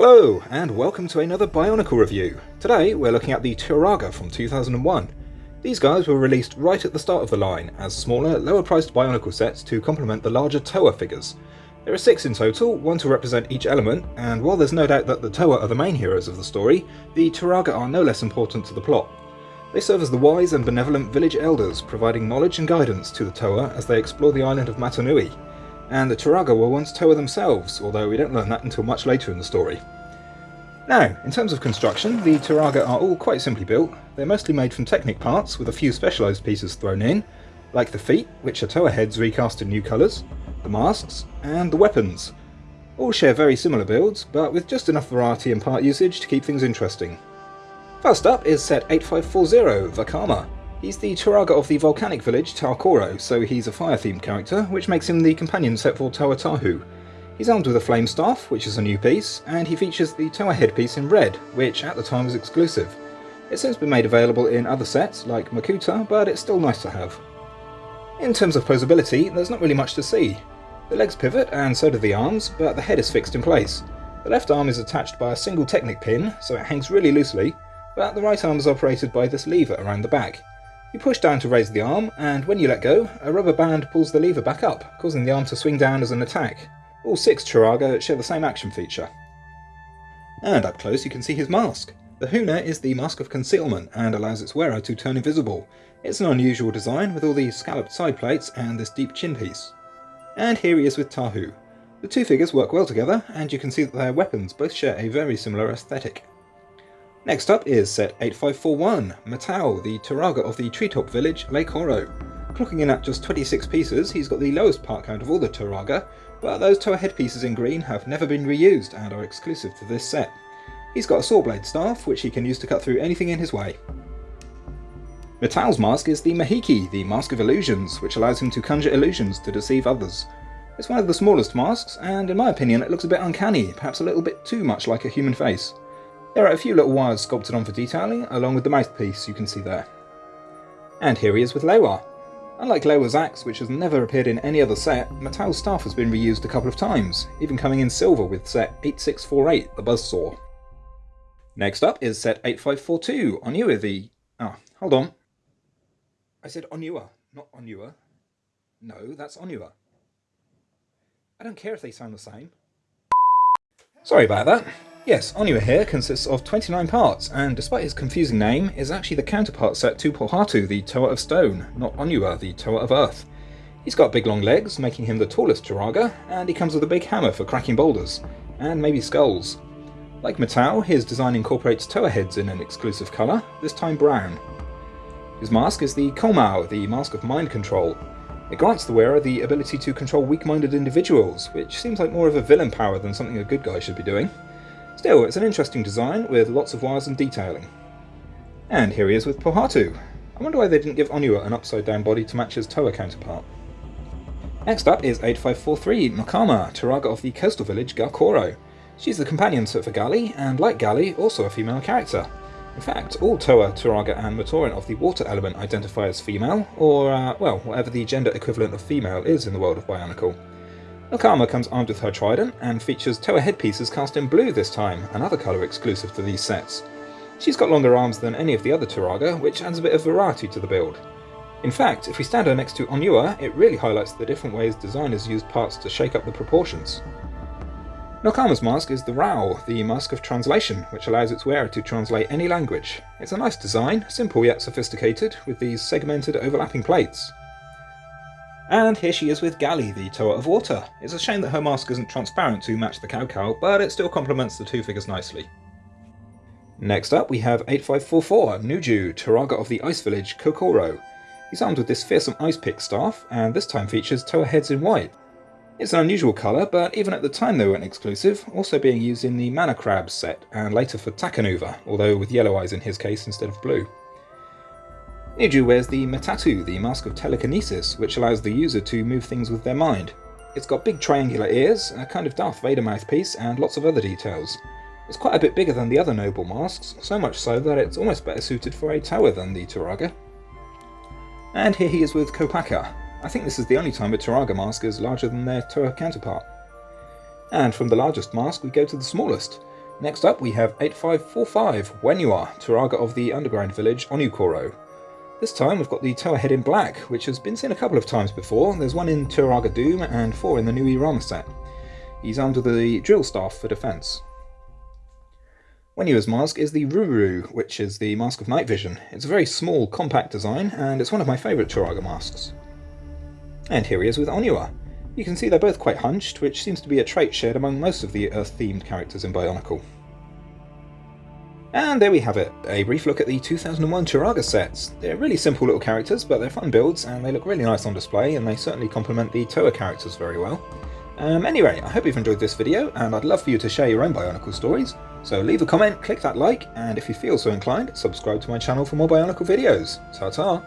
Hello, and welcome to another Bionicle review. Today we're looking at the Turaga from 2001. These guys were released right at the start of the line as smaller, lower priced Bionicle sets to complement the larger Toa figures. There are six in total, one to represent each element, and while there's no doubt that the Toa are the main heroes of the story, the Turaga are no less important to the plot. They serve as the wise and benevolent village elders, providing knowledge and guidance to the Toa as they explore the island of Mata Nui, and the Turaga were once Toa themselves, although we don't learn that until much later in the story. Now, in terms of construction, the Turaga are all quite simply built. They're mostly made from Technic parts, with a few specialised pieces thrown in, like the feet, which are Toa heads recast in new colours, the masks, and the weapons. All share very similar builds, but with just enough variety and part usage to keep things interesting. First up is set 8540, Vakama. He's the Turaga of the volcanic village Ta-Koro, so he's a fire-themed character, which makes him the companion set for Toa Tahu. He's armed with a flame staff, which is a new piece, and he features the Toa headpiece in red, which at the time was exclusive. It's since been made available in other sets, like Makuta, but it's still nice to have. In terms of posability, there's not really much to see. The legs pivot, and so do the arms, but the head is fixed in place. The left arm is attached by a single Technic pin, so it hangs really loosely, but the right arm is operated by this lever around the back. You push down to raise the arm, and when you let go, a rubber band pulls the lever back up, causing the arm to swing down as an attack. All six Turaga share the same action feature. And up close you can see his mask. The Huna is the mask of concealment and allows its wearer to turn invisible. It's an unusual design with all these scalloped side plates and this deep chin piece. And here he is with Tahu. The two figures work well together, and you can see that their weapons both share a very similar aesthetic. Next up is set 8541, Matau, the Turaga of the treetop village Le-Koro. Clocking in at just 26 pieces, he's got the lowest part count of all the Turaga, but those Toa headpieces in green have never been reused and are exclusive to this set. He's got a saw blade staff, which he can use to cut through anything in his way. Matau's mask is the Mahiki, the Mask of Illusions, which allows him to conjure illusions to deceive others. It's one of the smallest masks, and in my opinion it looks a bit uncanny, perhaps a little bit too much like a human face. There are a few little wires sculpted on for detailing, along with the mouthpiece you can see there. And here he is with Lewa. Unlike Lewa's axe, which has never appeared in any other set, Matau's staff has been reused a couple of times, even coming in silver with set 8648, the Buzzsaw. Next up is set 8542, Onewa the... Ah, oh, hold on. I said Onewa, not Onua. No, that's Onua. I don't care if they sound the same. Sorry about that. Yes, Onewa here consists of 29 parts, and despite his confusing name, is actually the counterpart set to Pohatu, the Toa of Stone, not Onua, the Toa of Earth. He's got big long legs, making him the tallest Turaga, and he comes with a big hammer for cracking boulders, and maybe skulls. Like Matau, his design incorporates Toa heads in an exclusive colour, this time brown. His mask is the Komau, the Mask of Mind Control. It grants the wearer the ability to control weak-minded individuals, which seems like more of a villain power than something a good guy should be doing. Still, it's an interesting design with lots of wires and detailing. And here he is with Pohatu. I wonder why they didn't give Onewa an upside down body to match his Toa counterpart. Next up is 8543 Nokama, Turaga of the coastal village Ga-Koro. She's the companion for Gali, and like Gali, also a female character. In fact, all Toa, Turaga and Matoran of the water element identify as female, or, uh, well, whatever the gender equivalent of female is in the world of Bionicle. Nokama comes armed with her trident and features Toa headpieces cast in blue this time, another colour exclusive to these sets. She's got longer arms than any of the other Turaga, which adds a bit of variety to the build. In fact, if we stand her next to Onewa, it really highlights the different ways designers used parts to shake up the proportions. Nokama's mask is the Rao, the Mask of Translation, which allows its wearer to translate any language. It's a nice design, simple yet sophisticated, with these segmented overlapping plates. And here she is with Gali, the Toa of Water. It's a shame that her mask isn't transparent to match the Kaukau, but it still complements the two figures nicely. Next up we have 8544, Nuju, Turaga of the Ice Village, Ko-Koro. He's armed with this fearsome ice pick staff, and this time features Toa heads in white. It's an unusual colour, but even at the time they weren't exclusive, also being used in the Mana Crab set, and later for Takanuva, although with yellow eyes in his case instead of blue. Nuju wears the Matatu, the Mask of Telekinesis, which allows the user to move things with their mind. It's got big triangular ears, a kind of Darth Vader mouthpiece, and lots of other details. It's quite a bit bigger than the other noble masks, so much so that it's almost better suited for a Toa than the Turaga. And here he is with Kopaka. I think this is the only time a Turaga mask is larger than their Toa counterpart. And from the largest mask we go to the smallest. Next up we have 8545 Whenua, Turaga of the underground village Onu-Koro. This time we've got the Toa head in black, which has been seen a couple of times before. There's one in Turaga Doom and four in the new Nui-Rama set. He's with the drill staff for defence. Whenua's mask is the Ruru, which is the Mask of Night Vision. It's a very small, compact design, and it's one of my favourite Turaga masks. And here he is with Onua. You can see they're both quite hunched, which seems to be a trait shared among most of the Earth-themed characters in Bionicle. And there we have it, a brief look at the 2001 Turaga sets. They're really simple little characters, but they're fun builds, and they look really nice on display, and they certainly complement the Toa characters very well. Um, anyway, I hope you've enjoyed this video, and I'd love for you to share your own Bionicle stories, so leave a comment, click that like, and if you feel so inclined, subscribe to my channel for more Bionicle videos. Ta-ta!